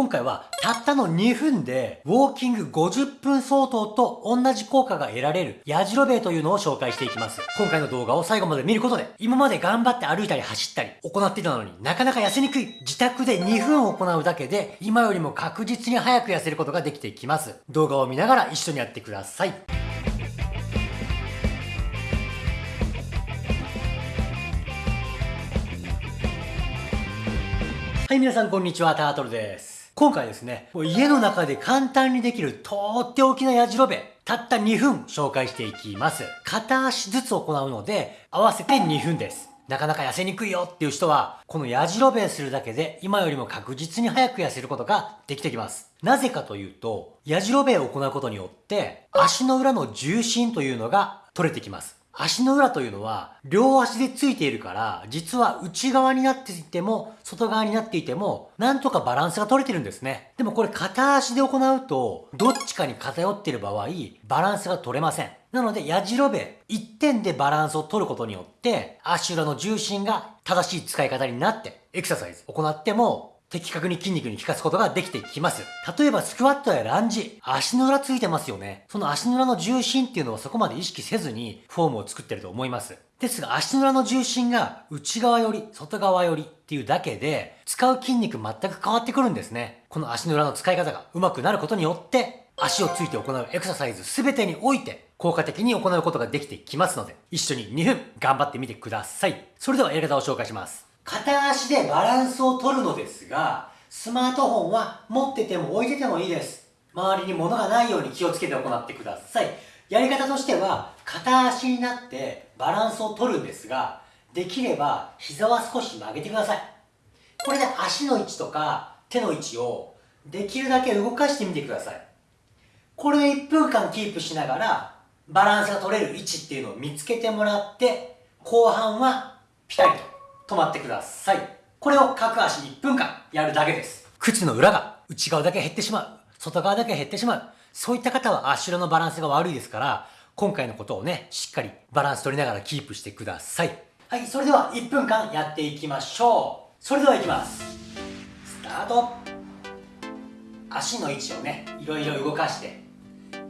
今回はたったの2分でウォーキング50分相当と同じ効果が得られるやじろべえというのを紹介していきます。今回の動画を最後まで見ることで今まで頑張って歩いたり走ったり行っていたのになかなか痩せにくい自宅で2分行うだけで今よりも確実に早く痩せることができていきます。動画を見ながら一緒にやってください。はい、皆さんこんにちは、タートルです。今回ですね、家の中で簡単にできるとっておきのやじろべ、たった2分紹介していきます。片足ずつ行うので、合わせて2分です。なかなか痩せにくいよっていう人は、このやじろべするだけで今よりも確実に早く痩せることができてきます。なぜかというと、やじろべを行うことによって、足の裏の重心というのが取れてきます。足の裏というのは両足でついているから実は内側になっていても外側になっていてもなんとかバランスが取れてるんですね。でもこれ片足で行うとどっちかに偏っている場合バランスが取れません。なのでやじろべ1点でバランスを取ることによって足裏の重心が正しい使い方になってエクササイズ行っても的確に筋肉に効かすことができてきます。例えばスクワットやランジ、足の裏ついてますよね。その足の裏の重心っていうのはそこまで意識せずにフォームを作ってると思います。ですが足の裏の重心が内側より外側よりっていうだけで使う筋肉全く変わってくるんですね。この足の裏の使い方が上手くなることによって足をついて行うエクササイズ全てにおいて効果的に行うことができてきますので一緒に2分頑張ってみてください。それではやり方を紹介します。片足でバランスを取るのですが、スマートフォンは持ってても置いててもいいです。周りに物がないように気をつけて行ってください。やり方としては、片足になってバランスを取るんですが、できれば膝は少し曲げてください。これで足の位置とか手の位置をできるだけ動かしてみてください。これで1分間キープしながらバランスが取れる位置っていうのを見つけてもらって後半はピタリと止まってください。これを各足1分間やるだけです。靴の裏が内側だけ減ってしまう。外側だけ減ってしまう。そういった方は足裏のバランスが悪いですから、今回のことをね、しっかりバランス取りながらキープしてください。はい、それでは1分間やっていきましょう。それではいきます。スタート。足の位置をね、いろいろ動かして、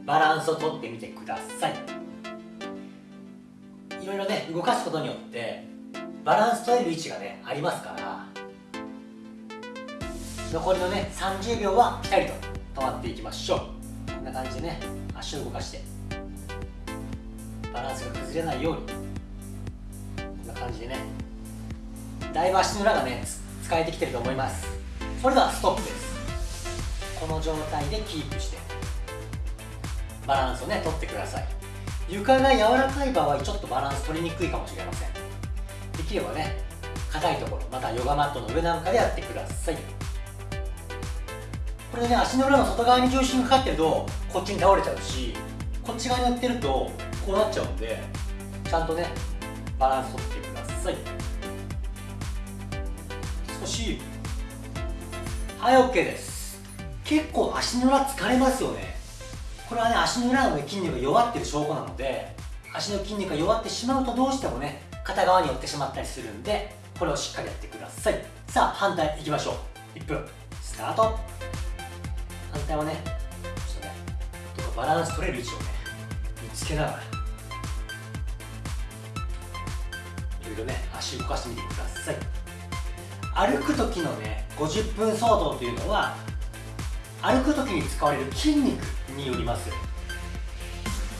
バランスをとってみてください。いろいろね、動かすことによって、バランス取れる位置がねありますから。残りのね30秒はピタリと止まっていきましょう。こんな感じでね足を動かして。バランスが崩れないように。こんな感じでね。だいぶ足の裏がね使えてきてると思います。それではストップです。この状態でキープして。バランスをね取ってください。床が柔らかい場合ちょっとバランス取りにくいかもしれません。できればね硬いところまたヨガマットの上なんかでやってください。これね足の裏の外側に重心がかかってるとこっちに倒れちゃうしこっち側にやってるとこうなっちゃうんでちゃんとねバランス取ってください。少しはい OK です。結構足の裏疲れますよね。これはね足の裏の、筋肉が弱ってる証拠なので足の筋肉が弱ってしまうとどうしてもね片側に寄ってしまったりするんでこれをしっかりやってください。さあ反対いきましょう。1分。スタート。反対はねちょっとねとかバランス取れる位置をね見つけながら。いろいろね足動かしてみてください。歩く時のね50分相当というのは歩く時に使われる筋肉によります。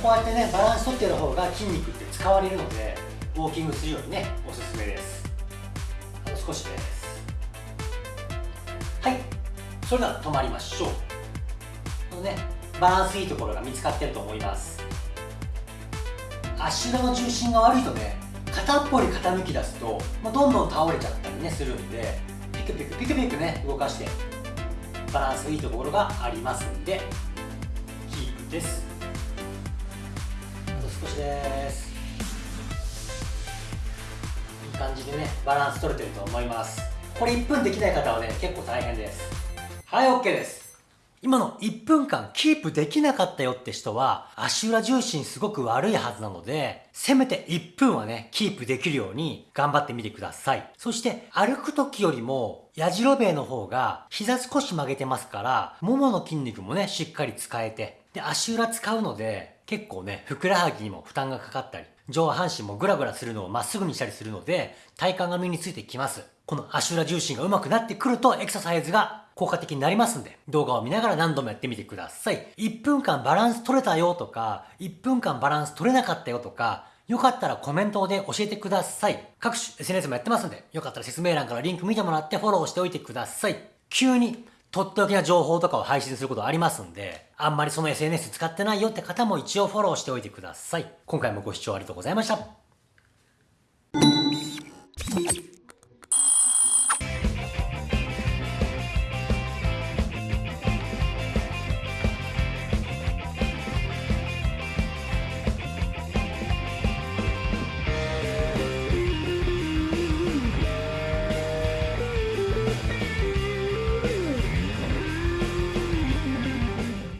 こうやってねバランス取ってる方が筋肉って使われるのでウォーキングするようにねおすすめです。あと少しです。はい。それでは止まりましょう。このねバランスいいところが見つかってると思います。足裏の重心が悪いとね片っぽに傾き出すと、まあ、どんどん倒れちゃったりねするんでピクピクピクピクね動かしてバランスいいところがありますんでキープです。あと少しです。感じでねバランス取れてると思います。これ1分できない方はね結構大変です。はい OK です。今の1分間キープできなかったよって人は、足裏重心すごく悪いはずなので、せめて1分はね、キープできるように頑張ってみてください。そして歩く時よりも、やじろべえの方が膝少し曲げてますから、ももの筋肉もね、しっかり使えて、で、足裏使うので、結構ね、ふくらはぎにも負担がかかったり、上半身もグラグラするのをまっすぐにしたりするので、体幹が身についてきます。この足裏重心が上手くなってくると、エクササイズが効果的になりますんで、動画を見ながら何度もやってみてください。1分間バランス取れたよとか、1分間バランス取れなかったよとか、よかったらコメントで教えてください。各種 SNS もやってますんで、よかったら説明欄からリンク見てもらってフォローしておいてください。急にとっておきな情報とかを配信することありますんで、あんまりその SNS 使ってないよって方も一応フォローしておいてください。今回もご視聴ありがとうございました。